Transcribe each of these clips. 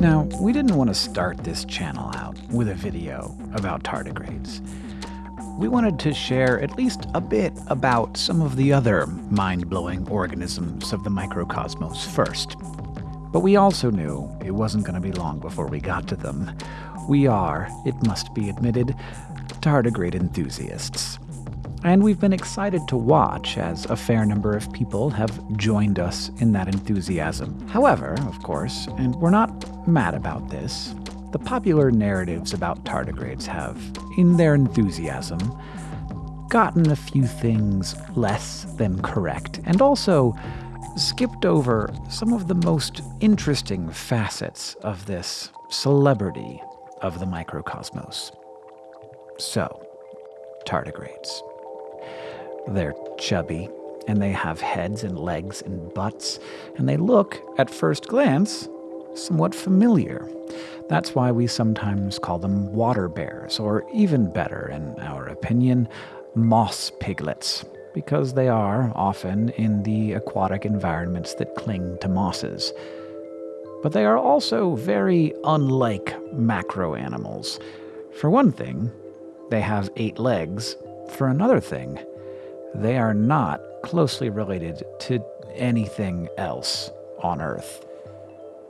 Now, we didn't want to start this channel out with a video about tardigrades. We wanted to share at least a bit about some of the other mind-blowing organisms of the microcosmos first. But we also knew it wasn't going to be long before we got to them. We are, it must be admitted, tardigrade enthusiasts. And we've been excited to watch as a fair number of people have joined us in that enthusiasm. However, of course, and we're not mad about this, the popular narratives about tardigrades have, in their enthusiasm, gotten a few things less than correct, and also skipped over some of the most interesting facets of this celebrity of the microcosmos. So, tardigrades. They're chubby, and they have heads and legs and butts, and they look, at first glance, somewhat familiar. That's why we sometimes call them water bears, or even better, in our opinion, moss piglets, because they are often in the aquatic environments that cling to mosses. But they are also very unlike macro animals. For one thing, they have eight legs. For another thing, they are not closely related to anything else on Earth.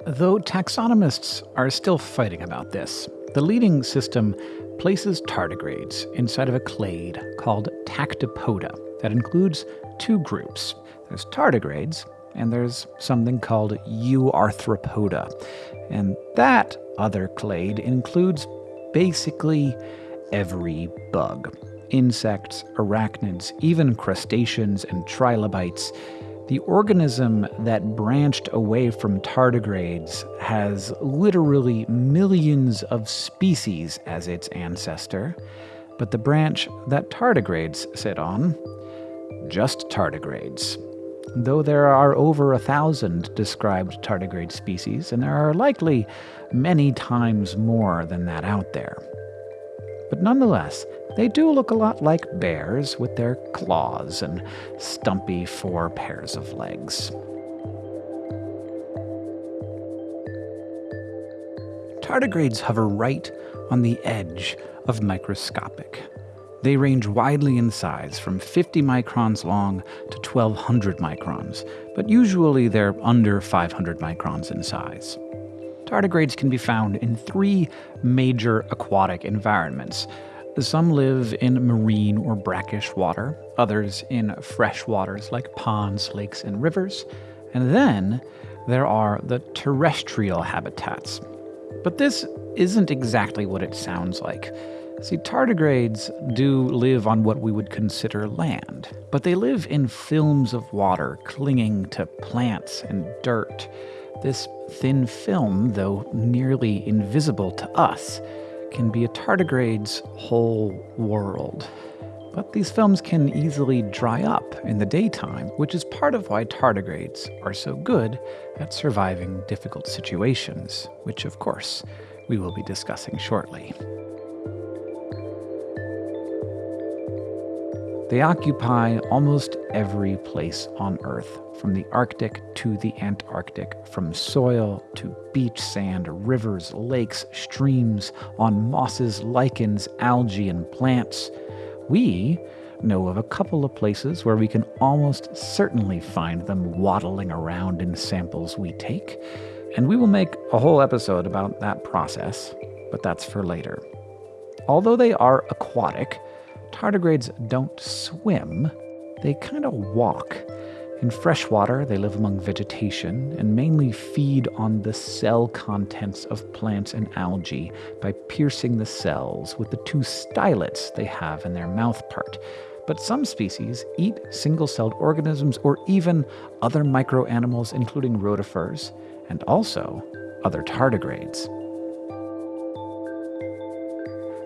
Though taxonomists are still fighting about this, the leading system places tardigrades inside of a clade called Tactopoda that includes two groups. There's tardigrades, and there's something called Euarthropoda. And that other clade includes basically every bug insects, arachnids, even crustaceans and trilobites, the organism that branched away from tardigrades has literally millions of species as its ancestor, but the branch that tardigrades sit on, just tardigrades. Though there are over a thousand described tardigrade species, and there are likely many times more than that out there. But nonetheless, they do look a lot like bears with their claws and stumpy four pairs of legs. Tardigrades hover right on the edge of microscopic. They range widely in size, from 50 microns long to 1200 microns, but usually they're under 500 microns in size. Tardigrades can be found in three major aquatic environments some live in marine or brackish water, others in fresh waters like ponds, lakes, and rivers, and then there are the terrestrial habitats. But this isn't exactly what it sounds like. See, tardigrades do live on what we would consider land, but they live in films of water clinging to plants and dirt. This thin film, though nearly invisible to us, can be a tardigrade's whole world. But these films can easily dry up in the daytime, which is part of why tardigrades are so good at surviving difficult situations, which of course we will be discussing shortly. They occupy almost every place on Earth, from the Arctic to the Antarctic, from soil to beach sand, rivers, lakes, streams, on mosses, lichens, algae, and plants. We know of a couple of places where we can almost certainly find them waddling around in samples we take, and we will make a whole episode about that process, but that's for later. Although they are aquatic, tardigrades don't swim, they kind of walk. In freshwater, they live among vegetation and mainly feed on the cell contents of plants and algae by piercing the cells with the two stylets they have in their mouth part. But some species eat single celled organisms or even other microanimals, including rotifers, and also other tardigrades.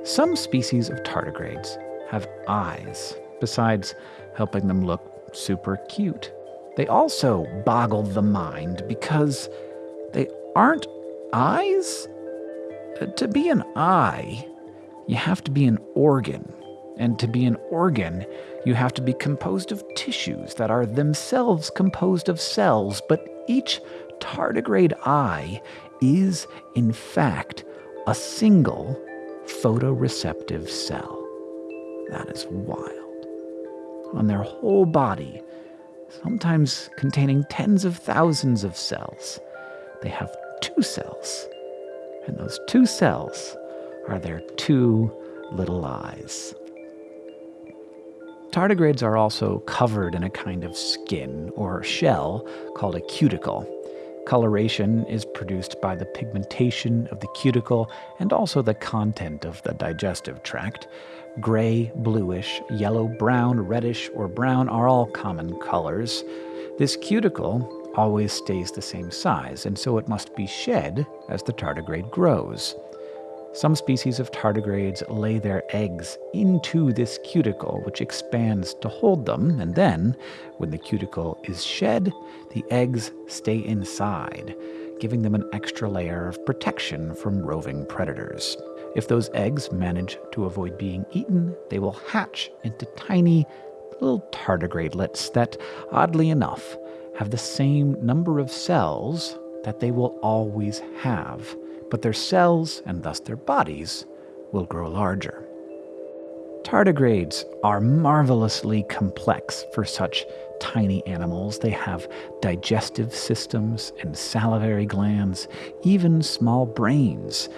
Some species of tardigrades have eyes, besides helping them look super cute. They also boggle the mind because they aren't eyes? uh, to be an eye, you have to be an organ. And to be an organ, you have to be composed of tissues that are themselves composed of cells, but each tardigrade eye is, in fact, a single photoreceptive cell. That is wild. On their whole body, sometimes containing tens of thousands of cells, they have two cells. And those two cells are their two little eyes. Tardigrades are also covered in a kind of skin or shell called a cuticle. Coloration is produced by the pigmentation of the cuticle and also the content of the digestive tract. Gray, bluish, yellow, brown, reddish, or brown are all common colors. This cuticle always stays the same size, and so it must be shed as the tardigrade grows. Some species of tardigrades lay their eggs into this cuticle, which expands to hold them, and then, when the cuticle is shed, the eggs stay inside, giving them an extra layer of protection from roving predators. If those eggs manage to avoid being eaten, they will hatch into tiny little tardigradelets that, oddly enough, have the same number of cells that they will always have but their cells, and thus their bodies, will grow larger. Tardigrades are marvelously complex for such tiny animals. They have digestive systems and salivary glands, even small brains.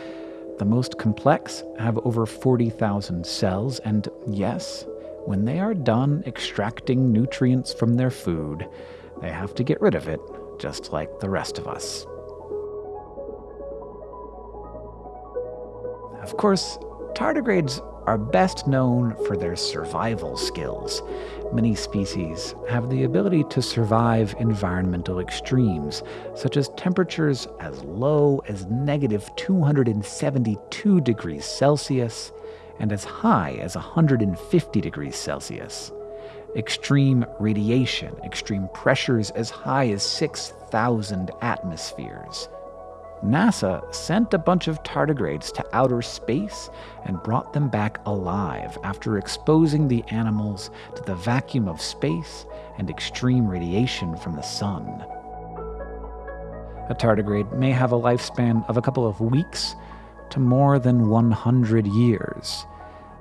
The most complex have over 40,000 cells, and yes, when they are done extracting nutrients from their food, they have to get rid of it, just like the rest of us. Of course, tardigrades are best known for their survival skills. Many species have the ability to survive environmental extremes, such as temperatures as low as negative 272 degrees Celsius and as high as 150 degrees Celsius. Extreme radiation, extreme pressures as high as 6,000 atmospheres. NASA sent a bunch of tardigrades to outer space and brought them back alive after exposing the animals to the vacuum of space and extreme radiation from the sun. A tardigrade may have a lifespan of a couple of weeks to more than 100 years.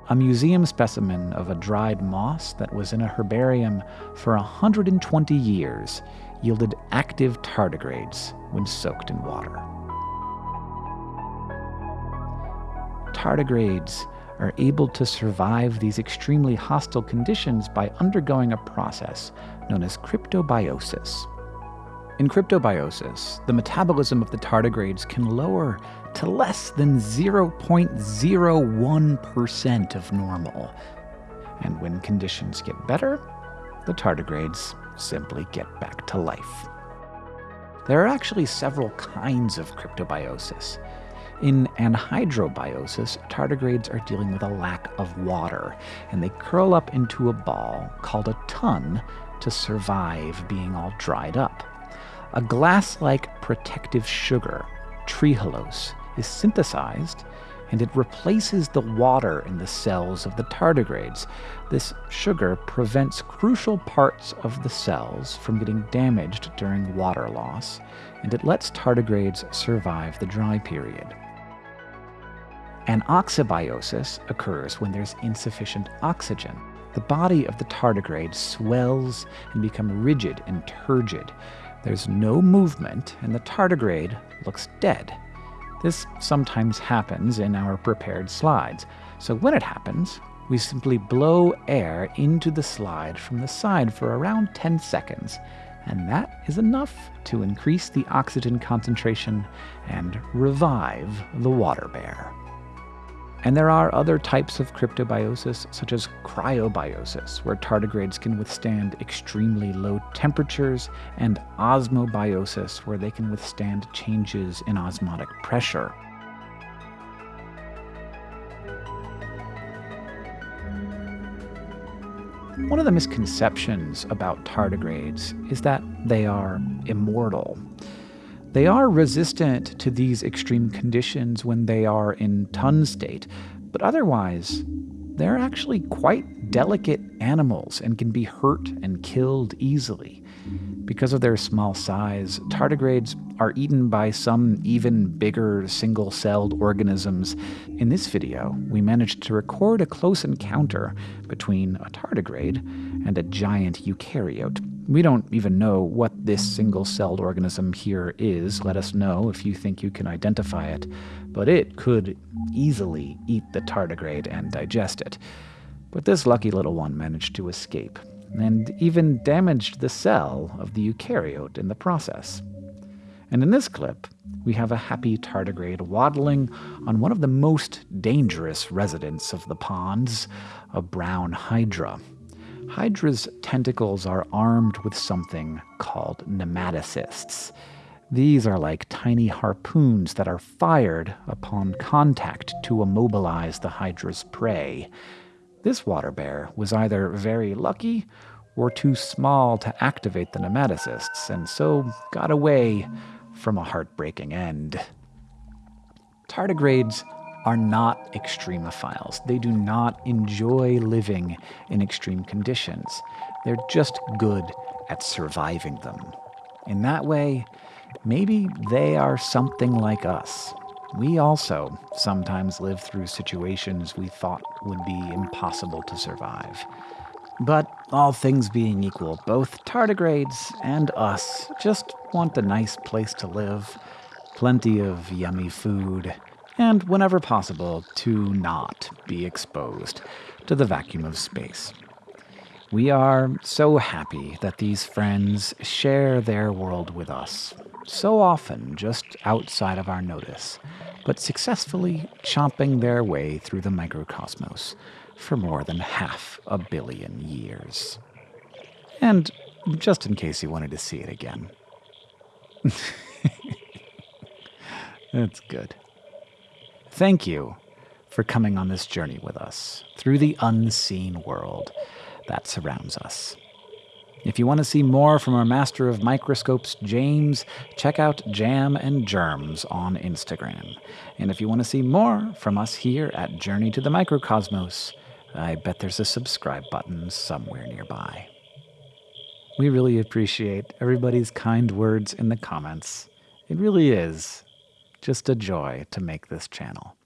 A museum specimen of a dried moss that was in a herbarium for 120 years yielded active tardigrades when soaked in water. Tardigrades are able to survive these extremely hostile conditions by undergoing a process known as cryptobiosis. In cryptobiosis, the metabolism of the tardigrades can lower to less than 0.01% of normal. And when conditions get better, the tardigrades simply get back to life. There are actually several kinds of cryptobiosis. In anhydrobiosis, tardigrades are dealing with a lack of water, and they curl up into a ball called a tun to survive being all dried up. A glass-like protective sugar, trehalose, is synthesized and it replaces the water in the cells of the tardigrades. This sugar prevents crucial parts of the cells from getting damaged during water loss, and it lets tardigrades survive the dry period. Anoxybiosis occurs when there's insufficient oxygen. The body of the tardigrade swells and becomes rigid and turgid. There's no movement, and the tardigrade looks dead. This sometimes happens in our prepared slides, so when it happens, we simply blow air into the slide from the side for around 10 seconds, and that is enough to increase the oxygen concentration and revive the water bear. And there are other types of cryptobiosis, such as cryobiosis, where tardigrades can withstand extremely low temperatures, and osmobiosis, where they can withstand changes in osmotic pressure. One of the misconceptions about tardigrades is that they are immortal. They are resistant to these extreme conditions when they are in tun state, but otherwise, they're actually quite delicate animals and can be hurt and killed easily. Because of their small size, tardigrades are eaten by some even bigger single celled organisms. In this video, we managed to record a close encounter between a tardigrade and a giant eukaryote. We don't even know what this single celled organism here is. Let us know if you think you can identify it. But it could easily eat the tardigrade and digest it. But this lucky little one managed to escape, and even damaged the cell of the eukaryote in the process. And in this clip, we have a happy tardigrade waddling on one of the most dangerous residents of the ponds, a brown hydra. Hydra's tentacles are armed with something called nematocysts. These are like tiny harpoons that are fired upon contact to immobilize the hydra's prey. This water bear was either very lucky or too small to activate the nematocysts, and so got away from a heartbreaking end. Tardigrades are not extremophiles. They do not enjoy living in extreme conditions. They're just good at surviving them. In that way, maybe they are something like us. We also sometimes live through situations we thought would be impossible to survive. But all things being equal, both tardigrades and us just want a nice place to live, plenty of yummy food, and whenever possible, to not be exposed to the vacuum of space. We are so happy that these friends share their world with us, so often just outside of our notice, but successfully chomping their way through the microcosmos for more than half a billion years. And just in case you wanted to see it again. That's good. Thank you for coming on this journey with us through the unseen world that surrounds us. If you want to see more from our master of microscopes, James, check out Jam and Germs on Instagram. And if you want to see more from us here at Journey to the Microcosmos, I bet there's a subscribe button somewhere nearby. We really appreciate everybody's kind words in the comments. It really is just a joy to make this channel.